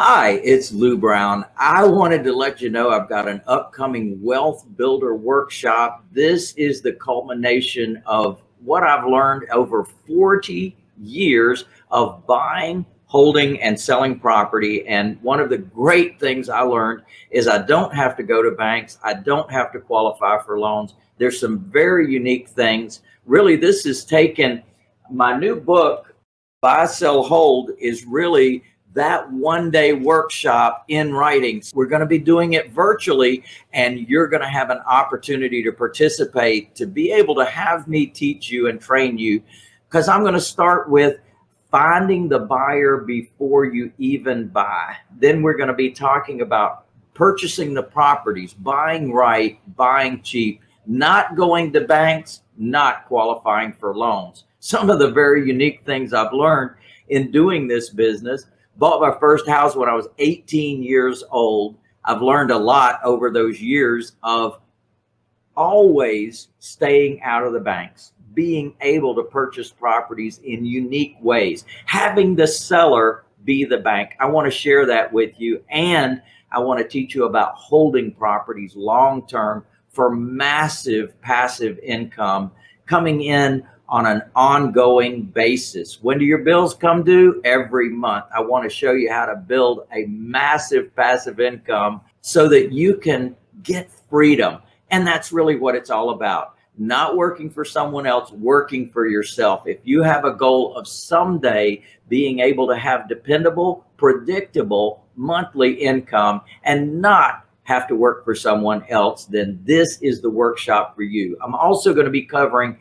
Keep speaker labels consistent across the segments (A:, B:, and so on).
A: Hi, it's Lou Brown. I wanted to let you know I've got an upcoming wealth builder workshop. This is the culmination of what I've learned over 40 years of buying, holding, and selling property. And one of the great things I learned is I don't have to go to banks. I don't have to qualify for loans. There's some very unique things. Really, this is taken my new book, Buy, Sell, Hold is really that one day workshop in writing. We're going to be doing it virtually and you're going to have an opportunity to participate, to be able to have me teach you and train you. Because I'm going to start with finding the buyer before you even buy. Then we're going to be talking about purchasing the properties, buying right, buying cheap, not going to banks, not qualifying for loans. Some of the very unique things I've learned in doing this business bought my first house when I was 18 years old. I've learned a lot over those years of always staying out of the banks, being able to purchase properties in unique ways, having the seller be the bank. I want to share that with you. And I want to teach you about holding properties long-term for massive passive income coming in on an ongoing basis. When do your bills come due? Every month. I want to show you how to build a massive passive income so that you can get freedom. And that's really what it's all about. Not working for someone else, working for yourself. If you have a goal of someday being able to have dependable, predictable monthly income and not have to work for someone else, then this is the workshop for you. I'm also going to be covering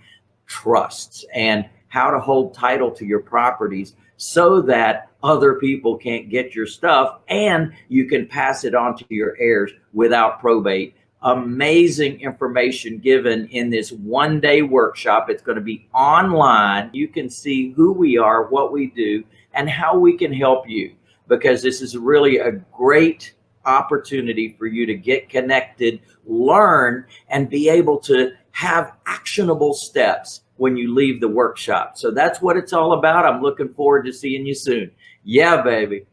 A: trusts and how to hold title to your properties so that other people can't get your stuff and you can pass it on to your heirs without probate. Amazing information given in this one day workshop. It's going to be online. You can see who we are, what we do, and how we can help you because this is really a great opportunity for you to get connected, learn, and be able to have actionable steps when you leave the workshop. So that's what it's all about. I'm looking forward to seeing you soon. Yeah, baby.